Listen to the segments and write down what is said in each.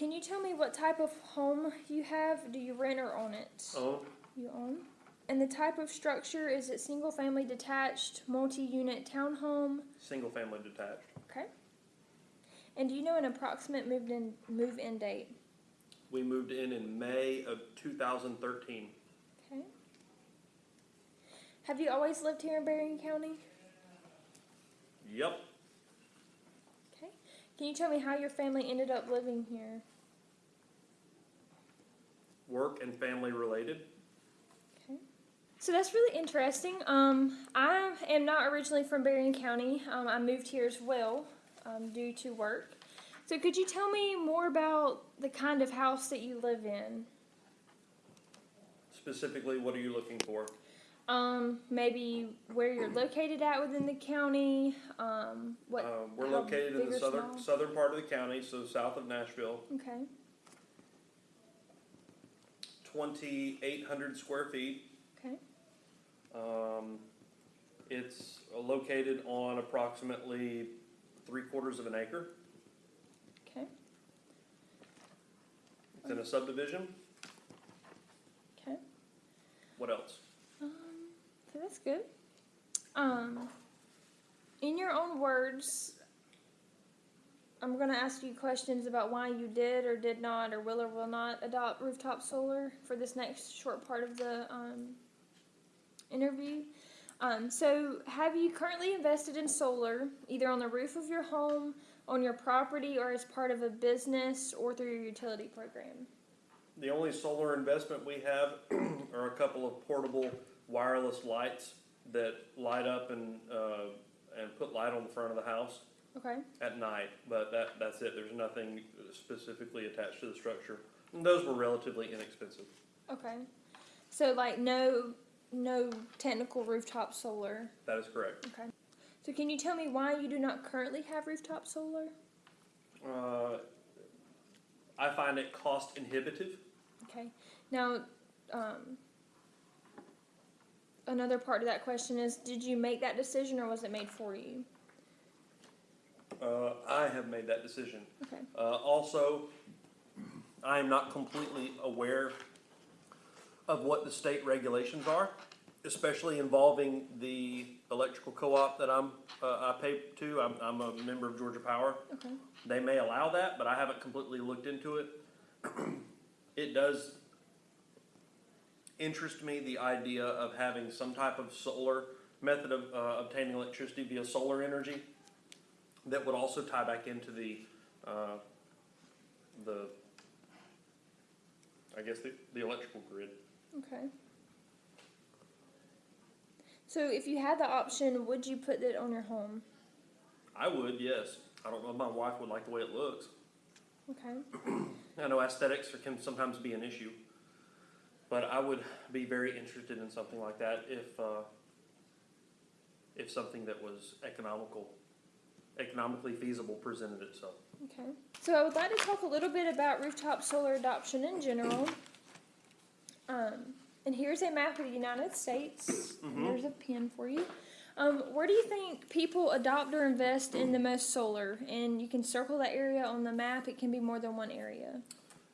can you tell me what type of home you have? Do you rent or own it? Own, You own. And the type of structure is it single family detached, multi unit townhome? single family detached. Okay. And do you know an approximate moved in move in date? We moved in in May of 2013. Okay. Have you always lived here in Berrien County? Yep. Okay. Can you tell me how your family ended up living here? Work and family related. Okay. So that's really interesting. Um, I am not originally from Berrien County. Um, I moved here as well um, due to work. So could you tell me more about the kind of house that you live in? Specifically, what are you looking for? Um, maybe where you're located at within the county. Um, what? Um, we're how located in the or southern small? southern part of the county, so south of Nashville. Okay. 2,800 square feet. Okay. Um, it's located on approximately three quarters of an acre. Okay. It's in a subdivision. Okay. What else? Um, so that's good. Um, in your own words, I'm going to ask you questions about why you did or did not, or will or will not adopt rooftop solar for this next short part of the um, interview. Um, so, have you currently invested in solar, either on the roof of your home, on your property, or as part of a business, or through your utility program? The only solar investment we have are a couple of portable wireless lights that light up and uh, and put light on the front of the house Okay. at night. But that that's it. There's nothing specifically attached to the structure. And those were relatively inexpensive. Okay. So like no no technical rooftop solar. That is correct. Okay. So can you tell me why you do not currently have rooftop solar? Uh, I find it cost inhibitive. Okay. Now, um, another part of that question is, did you make that decision or was it made for you? Uh, I have made that decision. Okay. Uh, also, I am not completely aware of what the state regulations are, especially involving the electrical co-op that I'm, uh, I pay to. I'm, I'm a member of Georgia Power. Okay. They may allow that, but I haven't completely looked into it. It does interest me, the idea of having some type of solar method of, uh, obtaining electricity via solar energy that would also tie back into the, uh, the, I guess the, the electrical grid. Okay. So if you had the option, would you put it on your home? I would, yes. I don't know if my wife would like the way it looks. Okay. I know aesthetics can sometimes be an issue, but I would be very interested in something like that if, uh, if something that was economical, economically feasible presented itself. Okay. So I would like to talk a little bit about rooftop solar adoption in general. Here's a map of the United States. Mhm. There's a pin for you. Um, where do you think people adopt or invest in the most solar? And you can circle that area on the map. It can be more than one area.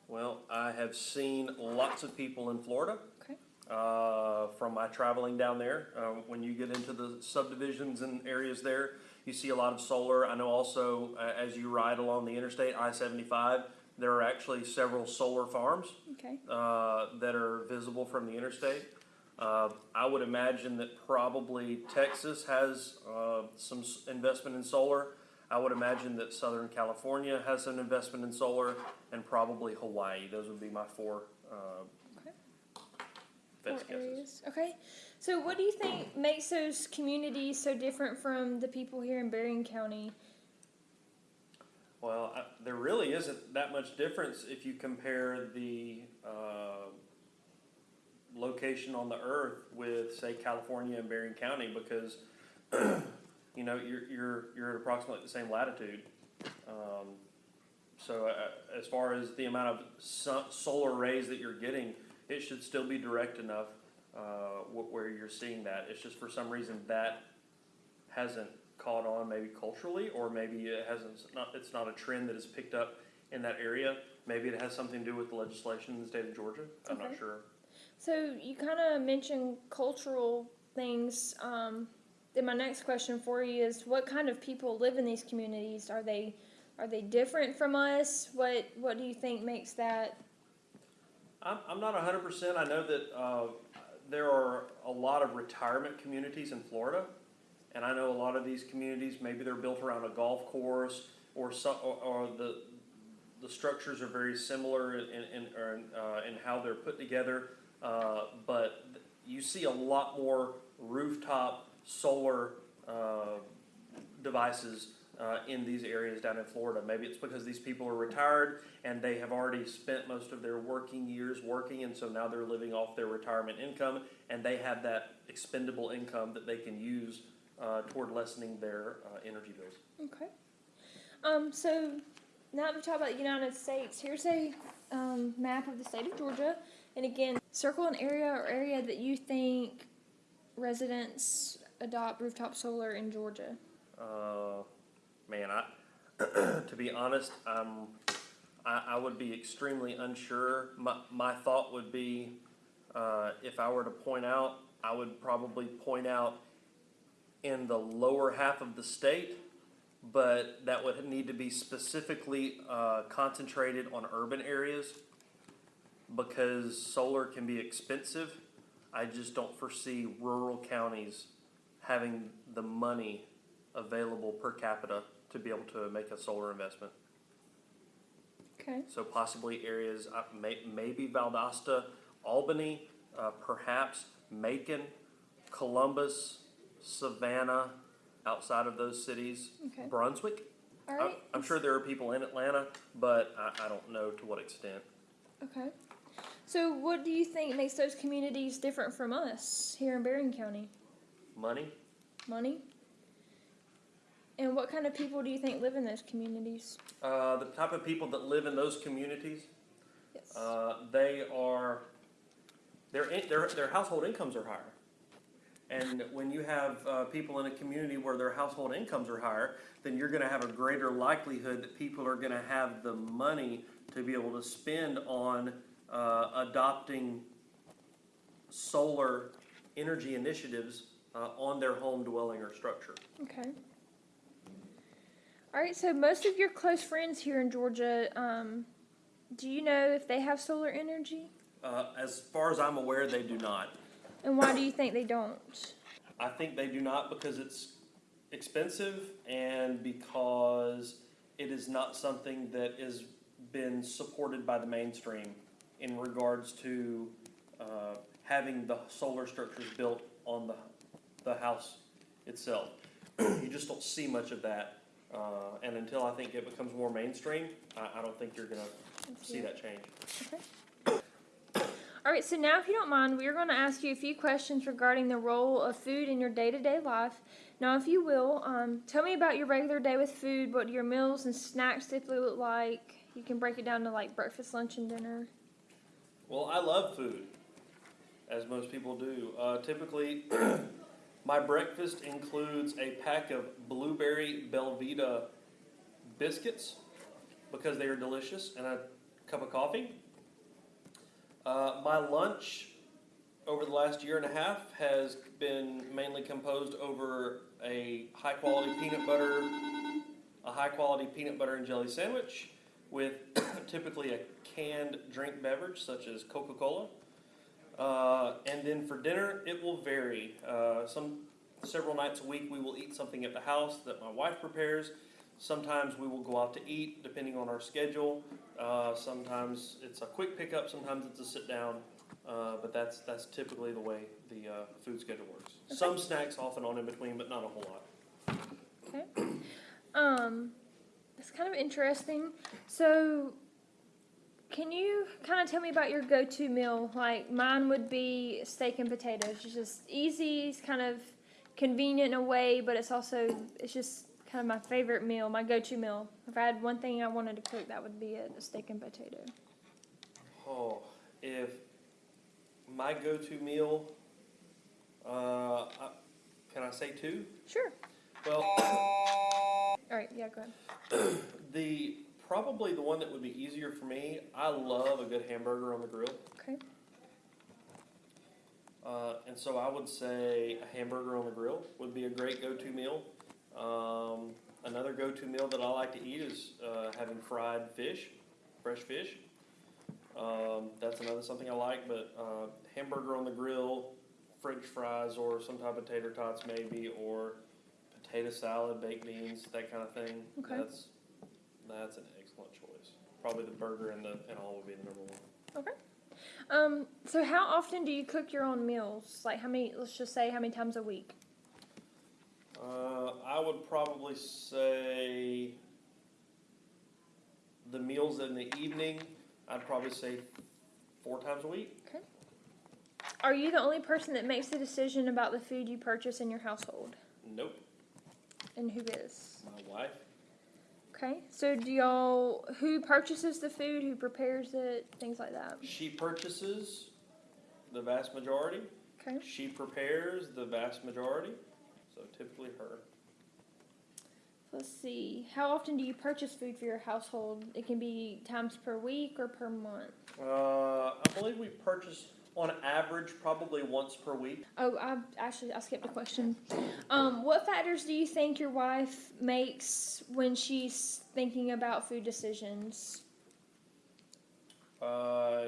Well, I have seen lots of people in Florida. Okay. Uh, from my traveling down there, um, when you get into the subdivisions and areas there, you see a lot of solar. I know also uh, as you ride along the interstate I seventy five, there are actually several solar farms Okay. uh, that are visible from the interstate. Uh, I would imagine that probably Texas has uh, some s- investment in solar. I would imagine that Southern California has an investment in solar, and probably Hawaii. Those would be my four uh, Okay. best Four guesses. areas. Okay. So what do you think makes those communities so different from the people here in Berrien County? Well, I, there really isn't that much difference if you compare the uh, location on the Earth with, say, California and Berrien County, because you know you're you're you're at approximately the same latitude. Um, so, uh, as far as the amount of so- solar rays that you're getting, it should still be direct enough uh, wh- where you're seeing that. It's just for some reason that hasn't caught on maybe culturally or maybe it hasn't not it's not a trend that has picked up in that area Maybe it has something to do with the legislation in the state of Georgia. I'm not sure. So you kind of mentioned cultural things. Um, then my next question for you is, what kind of people live in these communities? Are they are they different from us? What What do you think makes that? I'm, I'm not hundred percent. I know that, uh, there are a lot of retirement communities in Florida. And I know a lot of these communities, maybe they're built around a golf course or some, or, or the, the structures are very similar in, in, or in, uh, in how they're put together. Uh, but you see a lot more rooftop solar, uh, devices uh, in these areas down in Florida. Maybe it's because these people are retired and they have already spent most of their working years working, and so now they're living off their retirement income, and they have that expendable income that they can use uh, toward lessening their uh, energy bills. Okay. Um, so now that we talk about the United States, here's a um, map of the state of Georgia, and again, circle an area or area that you think residents adopt rooftop solar in Georgia. Uh, man, I to be honest, um, I, I would be extremely unsure. My my thought would be, uh, if I were to point out, I would probably point out in the lower half of the state, but that would need to be specifically uh, concentrated on urban areas because solar can be expensive. I just don't foresee rural counties having the money available per capita to be able to make a solar investment. Okay. So possibly areas, uh, may, maybe Valdosta, Albany, uh, perhaps Macon, Columbus, Savannah, outside of those cities, Okay. Brunswick. All I'm, right. I'm sure there are people in Atlanta, but I, I don't know to what extent. Okay. So, what do you think makes those communities different from us here in Berrien County? Money, Money? And what kind of people do you think live in those communities? uh, the type of people that live in those communities, Yes. Uh, they are, their, in- their, their household incomes are higher. And when you have uh, people in a community where their household incomes are higher, then you're going to have a greater likelihood that people are going to have the money to be able to spend on uh, adopting solar energy initiatives uh, on their home dwelling or structure. Okay. All right. So, most of your close friends here in Georgia, um, do you know if they have solar energy? Uh, as far as I'm aware, they do not. And why do you think they don't? I think they do not because it's expensive and because it is not something that has been supported by the mainstream in regards to uh, having the solar structures built on the, the house itself. you just don't see much of that. Uh, and until I think it becomes more mainstream, I, I don't think you're going to see that change. All right, so now, if you don't mind, we are going to ask you a few questions regarding the role of food in your day to day life. Now, if you will, um, tell me about your regular day with food. What do your meals and snacks typically look like? You can break it down to like breakfast, lunch, and dinner. Well, I love food, as most people do. Uh, typically, my breakfast includes a pack of blueberry Belvita biscuits because they are delicious, and a cup of coffee. Uh, my lunch over the last year and a half has been mainly composed over a high quality peanut butter, a high quality peanut butter and jelly sandwich with typically a canned drink beverage such as Coca Cola. Uh, and then for dinner, it will vary. Uh, some several nights a week, we will eat something at the house that my wife prepares. Sometimes we will go out to eat, depending on our schedule. Uh, sometimes it's a quick pickup. Sometimes it's a sit down. Uh, but that's that's typically the way the uh, food schedule works. Some snacks off and on in between, but not a whole lot. Okay. Um, it's kind of interesting. So, can you kind of tell me about your go-to meal? Like mine would be steak and potatoes. It's just easy. It's kind of convenient in a way, but it's also it's just kind of my favorite meal, my go-to meal. If I had one thing I wanted to cook, that would be it: a steak and potato. Oh, if my go-to meal, uh, I, can I say two? Sure. Well, All right. Yeah. Go ahead. the probably the one that would be easier for me. I love a good hamburger on the grill. Okay. Uh, and so I would say a hamburger on the grill would be a great go-to meal. Um, another go-to meal that I like to eat is uh, having fried fish, fresh fish. Um, that's another something I like. But uh, hamburger on the grill, French fries, or some type of tater tots maybe, or potato salad, baked beans, that kind of thing. Okay. That's that's an excellent choice. Probably the burger and the and all would be the number one. Okay. Um, so how often do you cook your own meals? Like how many, let's just say how many times a week? I would probably say the meals in the evening. I'd probably say four times a week. Okay. Are you the only person that makes the decision about the food you purchase in your household? Nope, And who is? my wife. Okay. So do y'all who purchases the food, who prepares it, things like that? She purchases the vast majority. Okay. She prepares the vast majority. So typically her. Let's see. How often do you purchase food for your household? It can be times per week or per month. Uh, I believe we purchase on average probably once per week. Oh, I actually I skipped a question. Um, what factors do you think your wife makes when she's thinking about food decisions? Uh,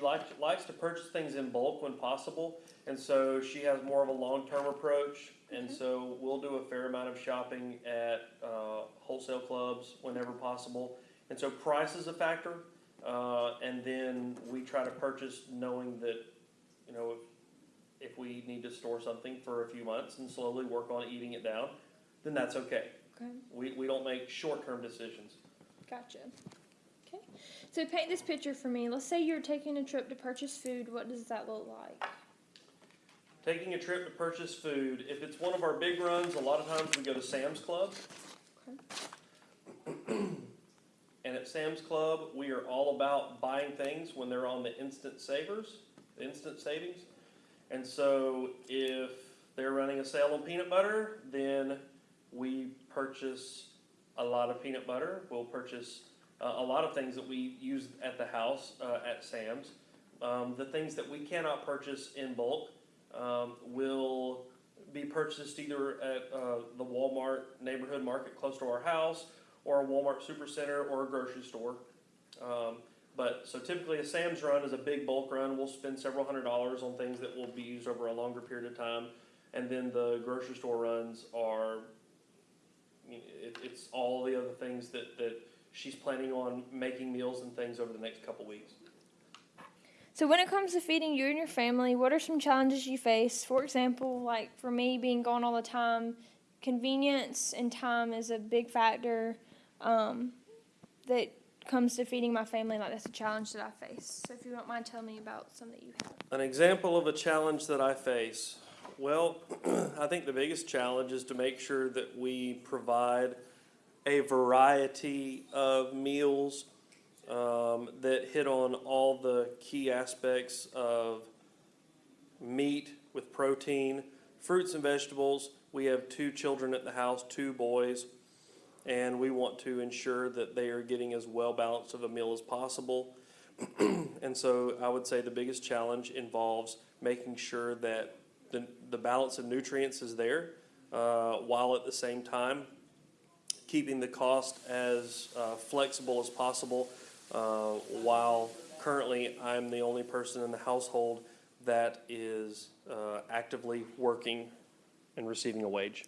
she likes likes to purchase things in bulk when possible, and so she has more of a long term approach. And Okay. so we'll do a fair amount of shopping at uh, wholesale clubs whenever possible. And so price is a factor, uh, and then we try to purchase knowing that you know if if we need to store something for a few months and slowly work on eating it down, then that's okay. Okay, We we don't make short term decisions. gotcha. Okay, so paint this picture for me. Let's say you're taking a trip to purchase food. What does that look like? Taking a trip to purchase food, if it's one of our big runs, a lot of times we go to Sam's Club. Okay. and at Sam's Club, we are all about buying things when they're on the instant savers, the instant savings. And so if they're running a sale on peanut butter, then we purchase a lot of peanut butter. We'll purchase uh, a lot of things that we use at the house uh, at Sam's. Um, the things that we cannot purchase in bulk um, will be purchased either at uh, the Walmart neighborhood market close to our house, or a Walmart supercenter, or a grocery store. Um, but so typically, a Sam's run is a big bulk run. We'll spend several hundred dollars on things that will be used over a longer period of time, and then the grocery store runs are. It, it's all the other things that, that she's planning on making meals and things over the next couple weeks. So when it comes to feeding you and your family, what are some challenges you face? For example, like for me being gone all the time, convenience and time is a big factor um, that comes to feeding my family. Like that's a challenge that I face. So if you don't mind telling me about some that you have. An example of a challenge that I face. Well, I think the biggest challenge is to make sure that we provide a variety of meals um, that hit on all the key aspects of meat with protein, fruits and vegetables. We have two children at the house, two boys, and we want to ensure that they are getting as well balanced of a meal as possible. And so I would say the biggest challenge involves making sure that the, the balance of nutrients is there, uh, while at the same time keeping the cost as uh, flexible as possible. Uh, while currently I'm the only person in the household that is uh, actively working and receiving a wage.